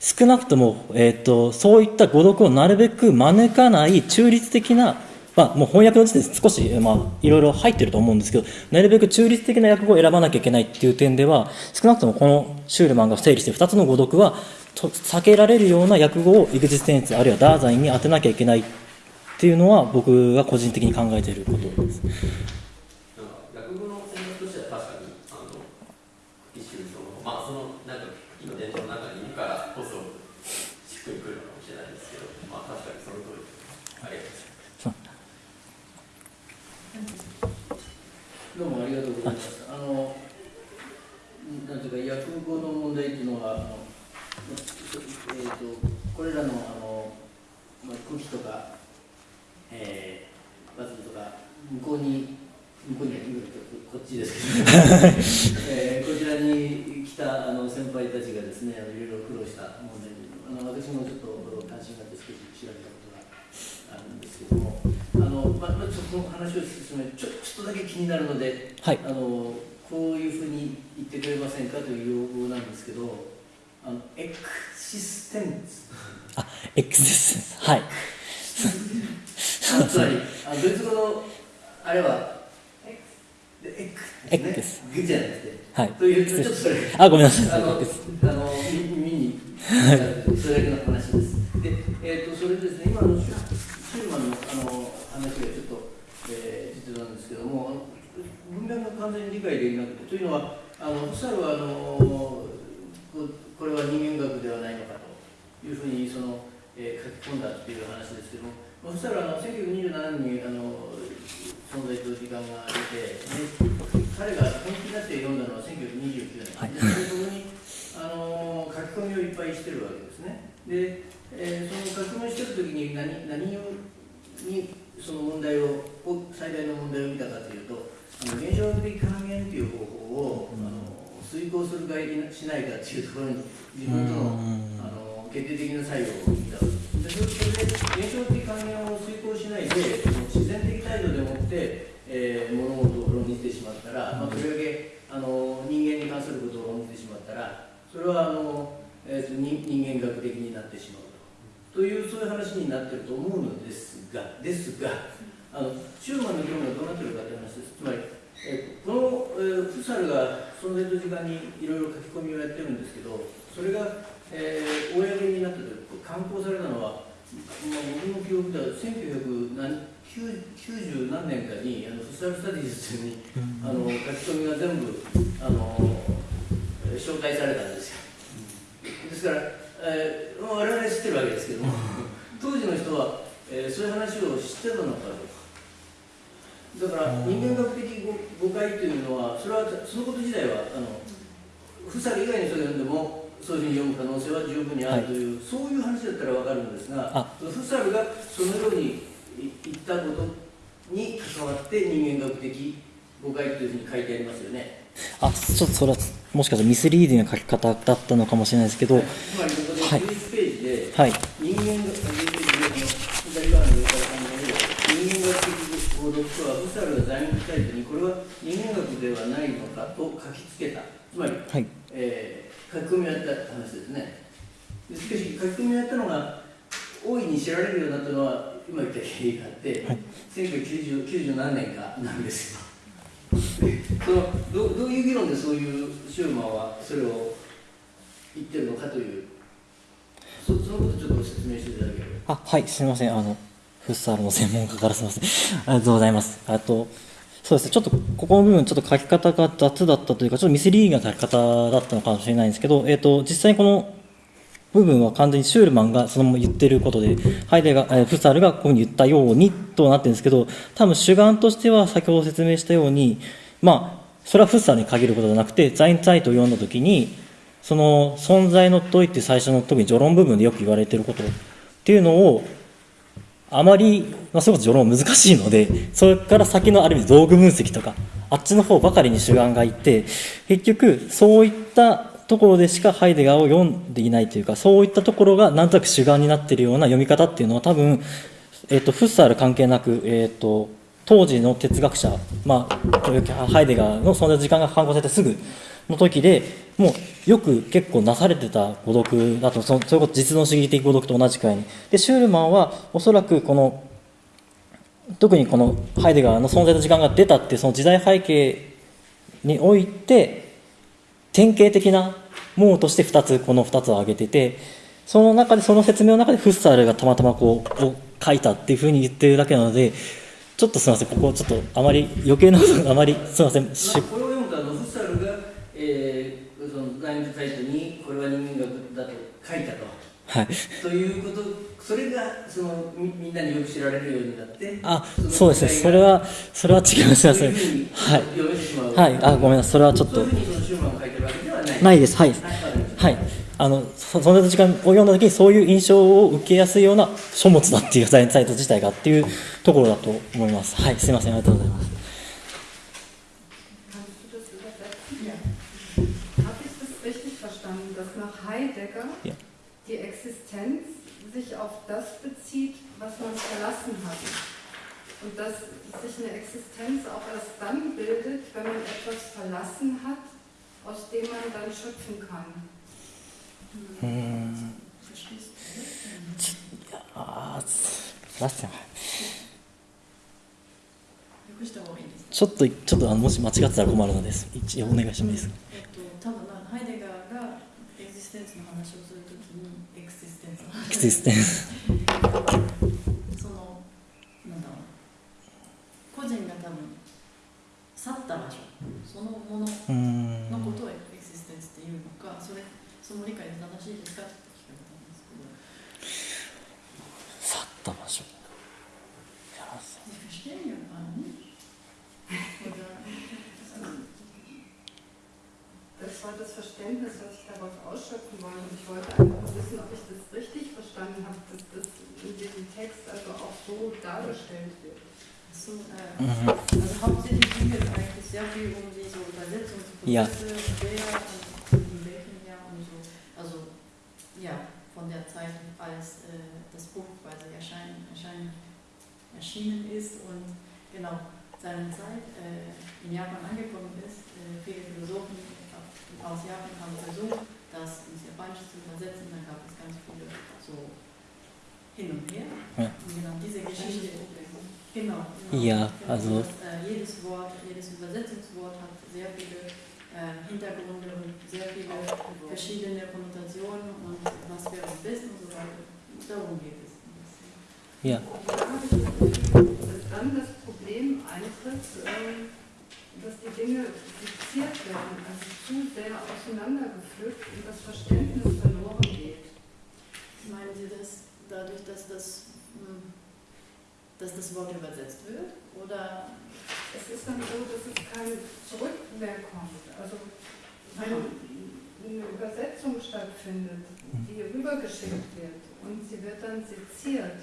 少なくとも、えー、とそういった語読をなるべく招かない中立的な、まあ、もう翻訳の時点で少し、まあ、いろいろ入ってると思うんですけどなるべく中立的な訳語を選ばなきゃいけないっていう点では少なくともこのシュールマンが整理して2つの語読は避けられるような訳語をエグジステンツあるいはダーザインに当てなきゃいけないっていうのは僕が個人的に考えていることです。なんか訳語の戦略としては確かにあの一種そのまあそのなんか茎の伝統の中にいるからこそしっくりくるのかもしれないですけど、まあ確かにその通りです。ありがとうございます。どうもありがとうございます。あの、なんていうか、訳語の問題っていうのは、あのえー、とこれらのあの、まあ、空気とか、えー、バズルとか、向こうに、向こうにはこっちですけど、えーこちらに来たあの先輩たちがですね、いろいろ苦労した問題にあの私もちょっと関心があって少し調べたことがあるんですけども、あのまあ、まあちょっと話を進めちょちょっとだけ気になるので、はい。あのこういうふうに言ってくれませんかという要望なんですけど、あのエクシステンス、あ X ですはい。あ (laughs) つまりあドイツ語のあれはでエクエクでです。すね、グじゃなくて、はい。というちょっとそれ。あごめんなさい。あの、X あの、み耳に、それだけの話です。で、えっ、と、それですね、今のシューマンの、あの、話がちょっと、えー、実なんですけども、文面が完全に理解できなくて、というのは、あの、フサルは、あの、ここれは人間学ではないのかというふうに、その、えー書き込んだっていう話ですけども、まあフサルは、あの、1927年に、あの、存在と時間が出て、で彼が本気になって読んだのは1929年、はい。でそこにあの書き込みをいっぱいしてるわけですね。で、えーその書き込みをしてるときに何何をにその問題をを最大の問題を見たかというと、あの現象学的還元という方法を、あの遂行するかしないかというところに自分とのうん。あの決定的な作用を見たわけでそれで現象的還元を遂行しないで、えー、物事を論じてしまったら、まあ、とりわけあの人間に関することを論じてしまったらそれはあの、えー、人間学的になってしまうと。というそういう話になってると思うのですがですがあのューマの議論がどうなってるかという話です。つまり、えー、この、えー、フサルが存在と時間にいろいろ書き込みをやってるんですけどそれが、えー、公になった時刊行されたのは、まあ、僕の記憶では1900何年かにあのフッサル・スタディーズにあの書き込みが全部あのえー紹介されたんですよ。ですから、えー、我々知ってるわけですけども当時の人は、えーそういう話を知ってたのかどうか。だから人間学的誤誤解というのはそれはそのこと自体はあのフサル以外の人が読んでもそういうふうに読む可能性は十分にあるという、そういう話だったらわかるんですがあ。フサルがそのように言ったことに関わって人間学的誤解というふうに書いてありますよね。あちょっとそれはもしかしたらミスリーディングな書き方だったのかもしれないですけど、つまりここではい。11ページで、はい。人間学11ページの左側の上から考える人間学的報読書はフサルが在日サイトにこれは人間学ではないのかと書きつけた。つまり、はい。えー書き込みをやった話ですね。でしかし書き込みをやったのが大いに知られるようになったのは今言った経緯があって、はい。1990 90何年かなんですよ。で (laughs) そのどどういう議論でそういうシューマンはそれを言ってるのかというそそのことちょっと説明していただければ。あはいすみません。あのフッサールの専門家からすみません。(laughs) ありがとうございます。あとそうですね。ちょっとここの部分ちょっと書き方が雑だったというかちょっとミスリーディングな書き方だったのかもしれないんですけど、えっと実際にこの部分は完全にシュールマンがそのまま言ってることで、ハイデガー、フッサールがこういうふうに言ったようにとなってるんですけど、多分主眼としては先ほど説明したように、まあ、それはフッサルに限ることじゃなくて、ザインツァイトを読んだときに、その存在の問いって最初の特に序論部分でよく言われてることっていうのを、あまり、まあ、それこそ序論難しいので、それから先のある意味道具分析とか、あっちの方ばかりに主眼がいて、結局、そういったところでしかハイデガーを読んでいないというか、そういったところがなんとなく主眼になっているような読み方っていうのは多分、えっ、と、フッサール関係なく、えっ、と、当時の哲学者、まあ、ハイデガーのその時間が刊行されてすぐの時で、もうよく結構なされてた誤読だと、そのそれこそ実存主義的誤読と同じくらいに。で、シュールマンはおそらくこの、特にこのハイデガーの存在の時間が出たっていうその時代背景において、典型的なものとして2つ、この2つを挙げてて、その中で、その説明の中でフッサールがたまたまこう、を書いたっていうふうに言ってるだけなので、ちょっとすみません、ここちょっとあまり余計なことがあまりすみません、しまあ、これを読むとあのフッサルが、えー、そのサイトにこれは人間学だと書いたと。はい。ということ、それがそのみみんなによく知られるようになって、あ、のそうですね、それは、それは違います、すみません。はい。はい、あ、ごめんなさい、それはちょっとないです、はい、はい、あのそ,の時間を読んだ時にそういう印象を受けやすいような書物だっていうサイト自体がっていうところだと思います。はい、すみません、ありがとうございます。Und dass sich eine Existenz auch erst dann bildet, wenn man etwas verlassen hat, aus dem man dann schöpfen kann. あーすすいません訳した方がいいですちょっと、ちょっとあのもし間違ってたら困るのです。一応お願いしてもいいですか。えっと、多分なハイデガーがエクジステンスの話をするときにエクシステンスのエク話システンス。そのなんだろう個人が多分去った場所そのものうーん。のことをエクシステンスっていうのかそれその理解で正しいですかって聞かれたんですけど去った場所。いや Sie (laughs) verstehen ja gar nicht. Oder, Das war das Verständnis, was ich daraus ausschöpfen wollte. Und ich wollte einfach nur wissen, ob ich das richtig verstanden habe, dass das in diesem Text also auch so dargestellt wird. so, äh, Mhm. also hauptsächlich ging es eigentlich sehr viel um diese Ja. Übersetzungsprozesse, wer und in welchem Jahr und so. Also ja, von der Zeit, als äh, das Buch quasi erscheinen, erscheinen, erschienen ist und genau seine Zeit äh, in Japan angekommen ist. Äh, viele Philosophen aus Japan haben versucht, das ins Japanische zu übersetzen. Da gab es ganz viele so hin und her. Ja. Und genau diese Geschichte. Genau. Ja, genau. also- Das, äh, jedes Wort, jedes Übersetzungswort hat sehr viele äh, Hintergründe und sehr viele verschiedene Konnotationen und was wäre am besten und so weiter. Darum geht es. ein bisschen. Ja. Da habe ich das Gefühl, dass dann das Problem eintritt, ähm, dass die Dinge fixiert werden, also zu sehr auseinandergepflückt und das Verständnis verloren geht. Meinen Sie das dadurch, dass das, hm, dass das Wort übersetzt wird? Oder Es ist dann so, dass es kein Zurück mehr kommt. Also wenn eine Übersetzung stattfindet, die rübergeschickt wird und sie wird dann seziert,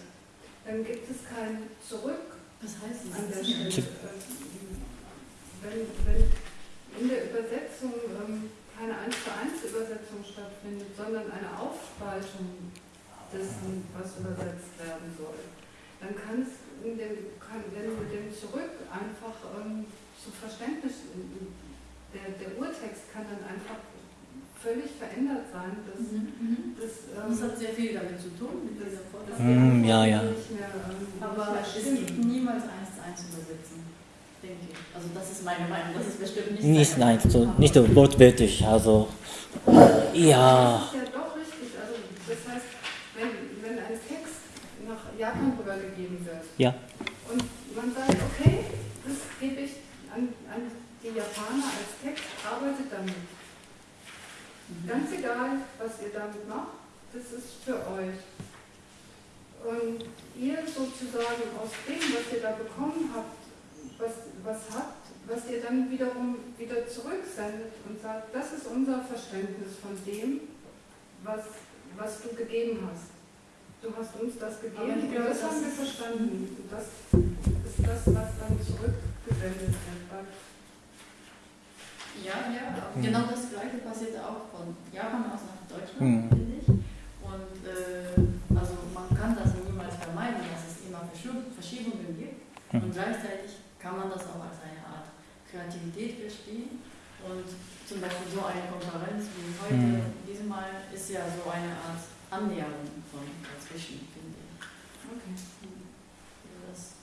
dann gibt es kein Zurück was heißt an der das? Stelle. Wenn, wenn in der Übersetzung ähm, keine 1 zu 1 Übersetzung stattfindet, sondern eine Aufspaltung dessen, was übersetzt werden soll, dann kann es in dem, kann, wenn mit dem Zurück einfach ähm, zu Verständnis, der, der Urtext kann dann einfach völlig verändert sein. Das, Mhm. das, Das ähm, hat sehr viel damit zu tun, mit dieser das Vorteil. Mm, ja, ja. Mehr, ähm, Aber es gibt niemals eins zu eins übersetzen, denke ich. Also das ist meine Meinung, das ist bestimmt nicht Nicht, nein, so, nicht so wortwörtlich, also, ja, Das ist ja doch richtig. Also das heißt, wenn, wenn ein Text nach Japan rübergegeben wird ja, und man sagt, okay, das gebe ich an, an die Japaner als Text, arbeitet damit. Mhm. Ganz egal, was ihr damit macht, das ist für euch. Und ihr sozusagen aus dem, was ihr da bekommen habt, was, was habt, was ihr dann wiederum wieder zurücksendet und sagt, das ist unser Verständnis von dem, was, was du gegeben hast. Du hast uns das gegeben glaube, das das haben wir verstanden. Und das ist das, was dann zurückgesendet wird. Ja, ja, Mhm. genau das Gleiche passiert auch von Japan aus nach Deutschland, Mhm. finde ich. Und äh, also man kann das niemals vermeiden, dass es immer Verschiebungen gibt. Mhm. Und gleichzeitig kann man das auch als eine Art Kreativität verstehen. Und zum Beispiel so eine Konferenz wie heute, Mhm. diesmal ist ja so eine Art Annäherung von dazwischen, finde ich. okay. Das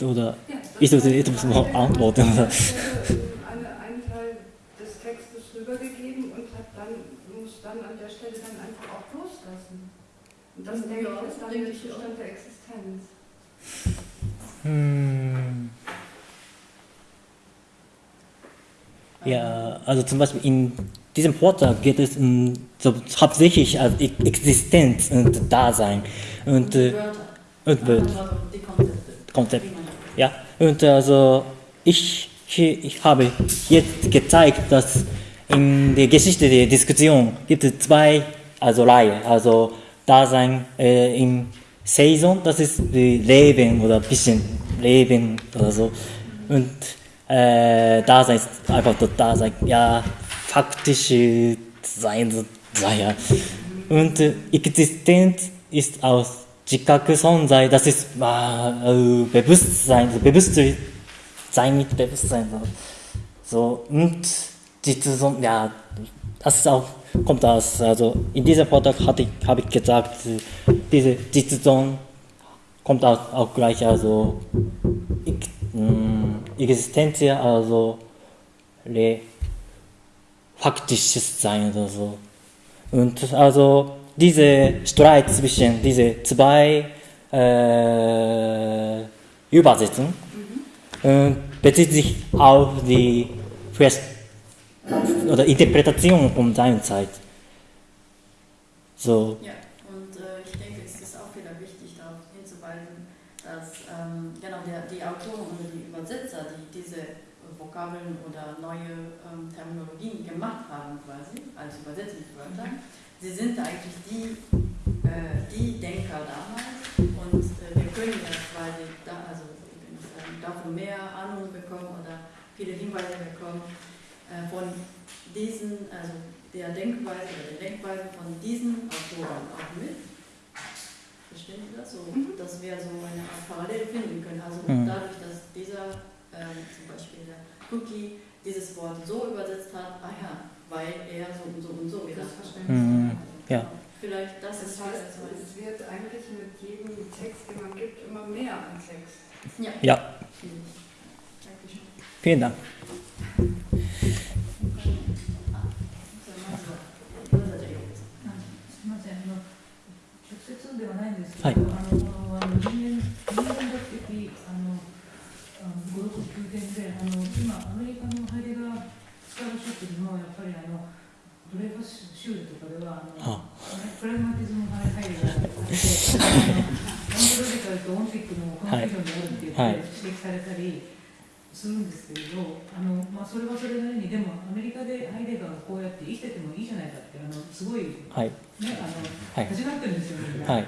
gut? oder, Ja, das Ich sollte etwas noch antworten. hat, äh, Eine, einen Teil des Textes rübergegeben und hat dann, muss dann an der Stelle dann einfach auch loslassen. Und das, Ja, denke ich, ist dann der ich auch. Zustand der Existenz. hm, ja, also zum Beispiel in diesem Vortrag geht es um, so hauptsächlich als E- Existenz und Dasein und, die äh, Wörter, und Wörter. also die Konzepte. Konzept. Ja, und also ich, ich habe jetzt gezeigt, dass in der Geschichte der Diskussion gibt es zwei also Reihen, also Dasein äh, im Saison, das ist wie Leben oder ein bisschen Leben oder so. Und äh, Dasein ist einfach das Dasein, ja, faktische Sein, naja. Und äh, Existenz ist aus Jikaku Sonzai, das ist äh, Bewusstsein, Bewusstsein mit Bewusstsein. So. Und Jitsun, ja, das ist auch, kommt aus, also in diesem Vortrag habe ich gesagt, äh, diese Jitsun kommt auch, auch gleich, also ich, mm, mh, Existenz, also le, faktisches Sein oder so. Und also diese Streit zwischen diese zwei äh, Übersetzungen äh, bezieht sich auf die Vers oder Interpretation von seiner Zeit. So, Ja, und äh, ich denke, es ist auch wieder wichtig, darauf hinzuweisen, dass ähm, genau der, die Autoren oder die Übersetzer, die diese Vokabeln oder neue ähm, Terminologien gemacht haben, quasi als Übersetzungswörter, sie sind eigentlich die, äh, die Denker damals und äh, wir können jetzt quasi da, also ich will nicht sagen, davon mehr Ahnung bekommen oder viele Hinweise bekommen äh, von diesen, also der Denkweise oder der Denkweise von diesen Autoren auch mit. Verstehen Sie das? So, Mhm. dass wir so eine Art Parallel finden können. Also Mhm. dadurch, dass dieser ähm, zum Beispiel der Cookie dieses Wort so übersetzt hat, ah ja, weil er so und so und so gedacht hat. Verständnis. Mhm. Ja. Vielleicht das Das ist heißt, es wird eigentlich mit jedem Text, den man gibt, immer mehr an Text. Ja. Ja, Dankeschön. vielen Dank. はない。んですけど、はい。あのあの人間人間学的あのあの語読宮殿であの今アメリカのハイデガースカラシップにもやっぱりあのドレイファス修理とかではあのあプラグマティズムハイハイデガーって、あのオントロジカルとオンティックのコンフュージョンであるって言指摘されたり。するんですけれどあの、まあ、それはそれなりにでもアメリカでハイデガーがこうやって生きててもいいじゃないかってあのすごいはい。ね、あの、はい始まってるんですよ、みんな。はい。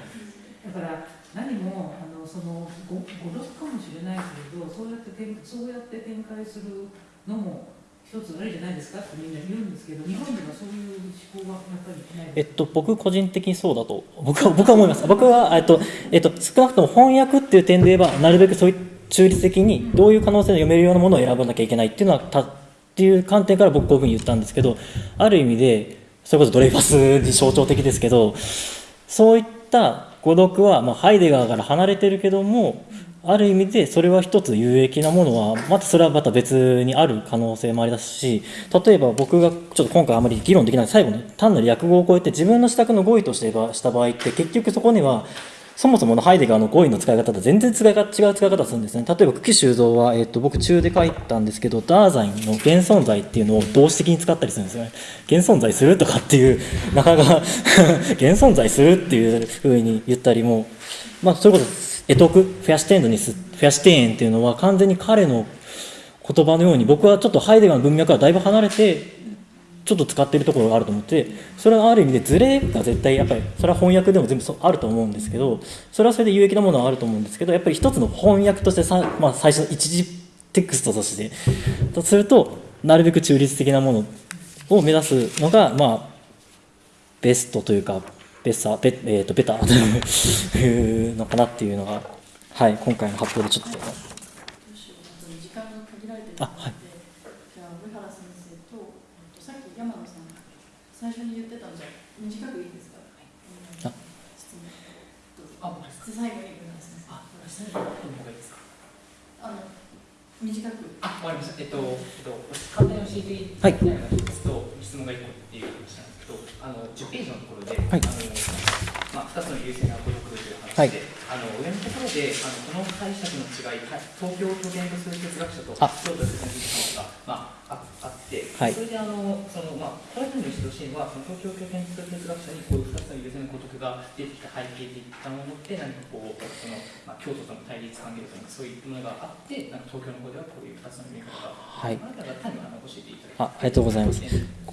だから、何も、あの、その、ご、ごろかもしれないけれど、そうやって展、そうやって展開するのも。一つあれじゃないですかってみんな言うんですけど、日本ではそういう思考はやっぱりないえっと、僕個人的にそうだと僕は僕は思います僕は、えっとえっと、少なくとも翻訳っていう点で言えばなるべくそういう中立的にどういう可能性で読めるようなものを選ばなきゃいけないっていうのはたっていう観点から僕こういうふうに言ったんですけどある意味でそれこそドレイファスに象徴的ですけどそういった語読は、まあ、ハイデガーから離れてるけどもある意味でそれは一つ有益なものはまたそれはまた別にある可能性もありますし例えば僕がちょっと今回あまり議論できない最後に単なる訳語を超えて自分の資格の語彙としてした場合って結局そこにはそもそものハイデガーの語彙の使い方と全然使い方違う使い方するんですね。例えば、久喜修造は、えっと、僕中で書いたんですけど、ダーザインの現存在っていうのを動詞的に使ったりするんですよね。現存在するとかっていう、なかなか (laughs) 現存在するっていうふうに言ったりも、まあ、それこそ、エトク、フェアシテンドニス、フェアシテーンっていうのは完全に彼の言葉のように、僕はちょっとハイデガーの文脈からだいぶ離れて、ちょっと使っているところがあると思ってそれはある意味でズレが絶対やっぱり。それは翻訳でも全部あると思うんですけどそれはそれで有益なものはあると思うんですけどやっぱり一つの翻訳としてさ、まあ、最初の一時テクストとして。とするとなるべく中立的なものを目指すのがまあベストというかベッサベ,、えー、とベター。というのかなっていうのが、はい、今回の発表でちょっと。あはいじゃあ上原先生とえっとさっき山野さんが最初に言ってたんじゃ短くいいですか、あ質問どうぞあ、質最後に上原先生あ、最後の方がいいですか。あの短く。あ、わかりました。えっと、えっと、簡単に教えていただきたいのが一つと、質問が一個っていう話なんですけど、あの10ページのところで、はい。あのまあ、2つの優勢な語力という話で、あの上のところであのこの解釈の違い、はい東京を拠点とする哲学者とあ。京都を拠点とする者が、まあ、ああって、はい。それであのその、まあ、これらにしてほしいのは、その東京を拠点とする哲学者にこういう2つの優勢の語徳が出てきた背景といったものって、何かこう、そのまあ、京都との対立関係とか、そういうものがあって、なんか東京の方ではこういう2つの読み方が、はい。あなたが単にあの教えていただきあありがとうございます。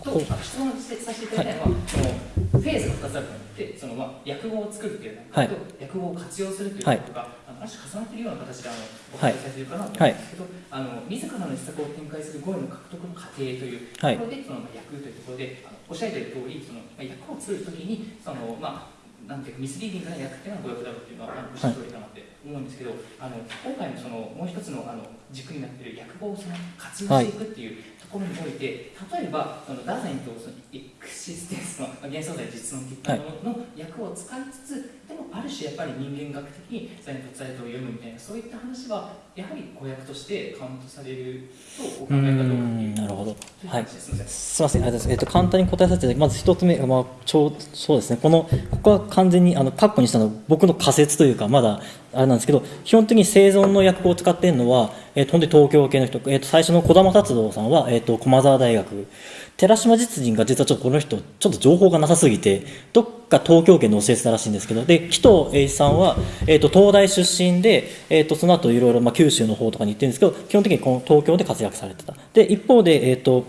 とあの質問させていただきたいのは、そのフェーズが2つあると思って、そのまあ訳語を作るというのはい。と、訳語を活用するということが、あのある種重なっているような形であのおはい。伝えされているかなと思うんですけど、あの自らの施策を展開する語彙の獲得の過程というとはいころで、そのまあ訳というところで、あのおっしゃいる通り、そのまあ訳を作るときに、そのまあなんていうかミスリーディングな訳っていうのは語訳だろうっていうのはおっしゃる通りかなって思うんですけど、あの今回のそのもう一つのあの軸になっている訳語をその活用していくっていうところにおいて、例えばそのダーザインとそのエクシステンスのまあ幻想在実論的なものの訳を使いつつ、でもある種やっぱり人間学的にザインとザイトを読むみたいなそういった話はやはり語訳としてカウントされるとお考えかどうかっていうんなるほどはいすみません。ありがとうございます。えっと、簡単に答えさせていただきます。まず一つ目が、まあ、ちょう、そうですね。この、ここは完全に、あの、カッコにしたのは、僕の仮説というか、まだ、あれなんですけど、基本的に生存の訳語を使っているのは、えっと、本当に東京系の人、えっと、最初の児玉達道さんは、えっと、駒沢大学。寺島実人が実はちょっとこの人、ちょっと情報がなさすぎて、どっか東京圏で教えてたらしいんですけど、で、紀藤栄一さんは、えっと、東大出身で、えっと、その後いろいろ、ま、九州の方とかに行ってるんですけど、基本的にこの東京で活躍されてた。で、一方で、えっと、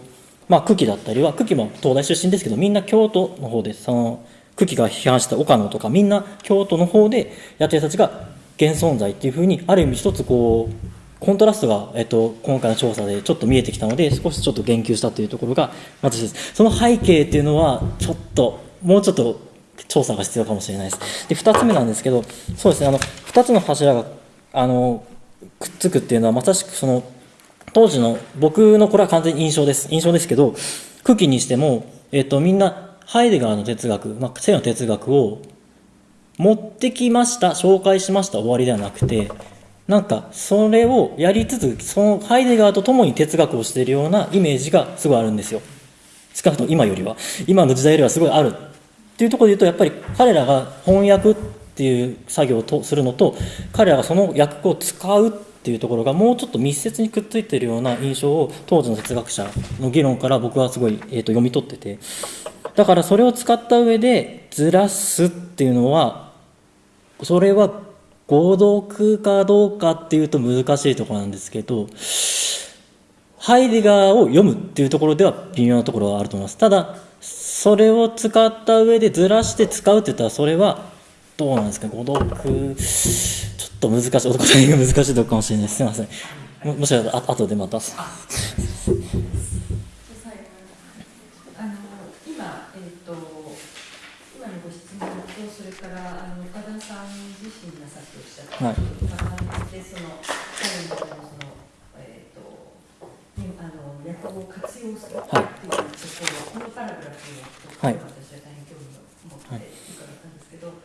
まあ、久喜だったりは、久喜も東大出身ですけど、みんな京都の方で、その、久喜が批判した岡野とか、みんな京都の方でやってる人たちが現存在っていうふうに、ある意味一つこう、コントラストが、えっと、今回の調査でちょっと見えてきたので、少しちょっと言及したというところが、私です。その背景っていうのは、ちょっと、もうちょっと調査が必要かもしれないです。で、二つ目なんですけど、そうですね、あの、二つの柱が、あの、くっつくっていうのは、まさしくその、当時の僕のこれは完全に印象です印象ですけど久喜にしても、えっとみんなハイデガーの哲学、まあ、性の哲学を持ってきました紹介しました終わりではなくてなんかそれをやりつつそのハイデガーと共に哲学をしているようなイメージがすごいあるんですよ。少なくとも今よりは。今の時代よりはすごいあるっていうところで言うとやっぱり彼らが翻訳っていう作業をするのと彼らがその訳を使うっていうところがもうちょっと密接にくっついてるような印象を当時の哲学者の議論から僕はすごい、えー、と読み取ってて。だからそれを使った上でずらすっていうのはそれは合読かどうかっていうと難しいところなんですけどハイデガーを読むっていうところでは微妙なところはあると思います。ただそれを使った上でずらして使うって言ったらそれはどうなんですか？誤読ちょっと難しいお答えが難しいとこかもしれない。ですすいません。もしかしたらあ後でまたあの今、えー、と今のご質問とそれからあの岡田さん自身がさっきおっしゃったはい。ことと重ねてその彼のその、えー、とにあの略語を活用するっていうところ、このパラグラフのところはい。私は大変興味を持って伺ったんですけど、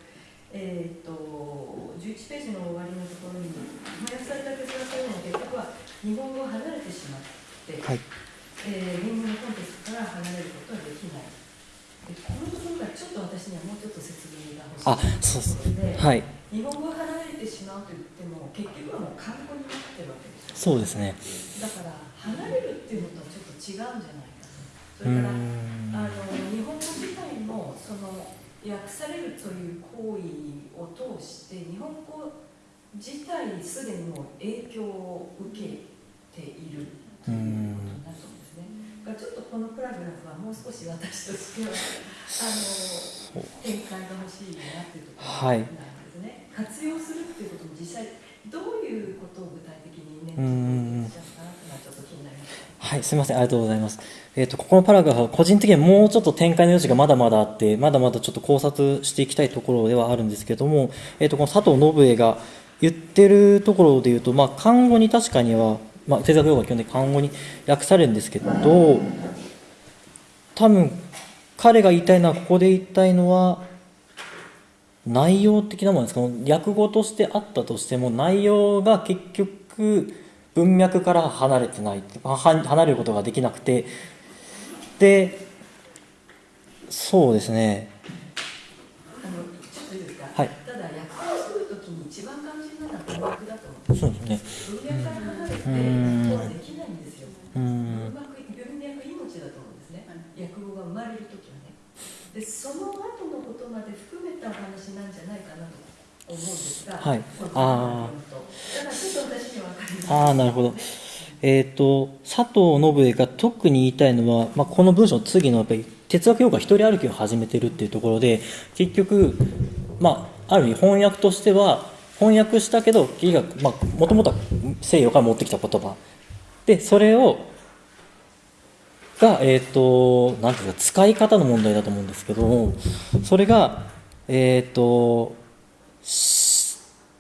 えー、と11ページの終わりのところに翻訳された哲学というのは結局は日本語を離れてしまって、はい。えー、言語のコンテクストから離れることはできない。でこのところがちょっと私にはもうちょっと説明が欲しいあそうです。ところで、はいれてしまうと言っても結局はもう漢語になってるわけですよ。そうですねだから離れるっていうのとはちょっと違うんじゃないかと。それからんあの日本語自体もその訳されるという行為を通して日本語自体すでにもう影響を受けているということになると思うんですね。だからちょっとこのプラグラフはもう少し私としては (laughs) あの展開が欲しいなっていうところなんですね。活用するっていうことも実際どういうことを具体的に念頭に置いていらっしゃるかなっていうのはい、すみません、ありがとうございます。えっ、と、ここのパラグラフは、個人的にはもうちょっと展開の余地がまだまだあって、まだまだちょっと考察していきたいところではあるんですけども、えっ、と、この佐藤信恵が言ってるところで言うと、まあ、漢語に確かには、まあ、哲学用語は基本的に漢語に訳されるんですけど、多分、彼が言いたいのは、ここで言いたいのは、内容的なものですか？訳語としてあったとしても内容が結局文脈から離れてないは離れることができなくて。でそうですね。はい。ただ訳をするときに一番肝心なのは文脈だと思そうですね文脈から離れてできないんですよ。う文ん脈文脈命だと思うんですね。訳語が生まれるときはね。でその後のことまで含めたお話なんじゃないかなと思うんですがはい。あああなるほど。えっ、と佐藤信恵が特に言いたいのは、まあ、この文章の次のやっぱり哲学用語が一人歩きを始めてるっていうところで結局まあある意味翻訳としては翻訳したけど結局まあもともとは西洋から持ってきた言葉。でそれをがえっ、となんていうか使い方の問題だと思うんですけどもそれがえっ、と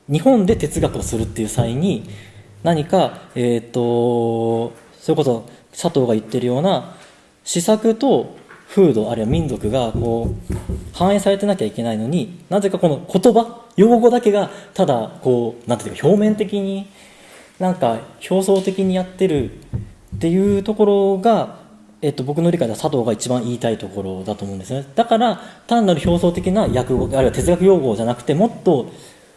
日本で哲学をするっていう際に何か、えー、とそれこそ佐藤が言ってるような施策と風土あるいは民族がこう反映されてなきゃいけないのになぜかこの言葉用語だけがただこうなんていうか表面的になんか表層的にやってるっていうところが、えっと、僕の理解では佐藤が一番言いたいところだと思うんですね。だから単なる表層的な訳語あるいは哲学用語じゃなくてもっと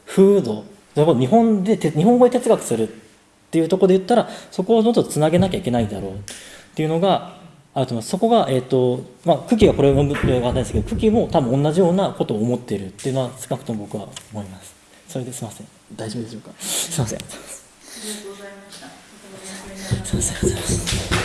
風土日本でて日本語で哲学するっていうところで言ったらそこをもっとつなげなきゃいけないだろうっていうのがあると思います。そこが、えっとまあ、久喜がこれを読むっていうのは分かんないですけど久喜も多分同じようなことを思っているっていうのは少なくとも僕は思います。それですいません。大丈夫でしょうかすいませんありがとうございました。とても勉強になりましたすいません。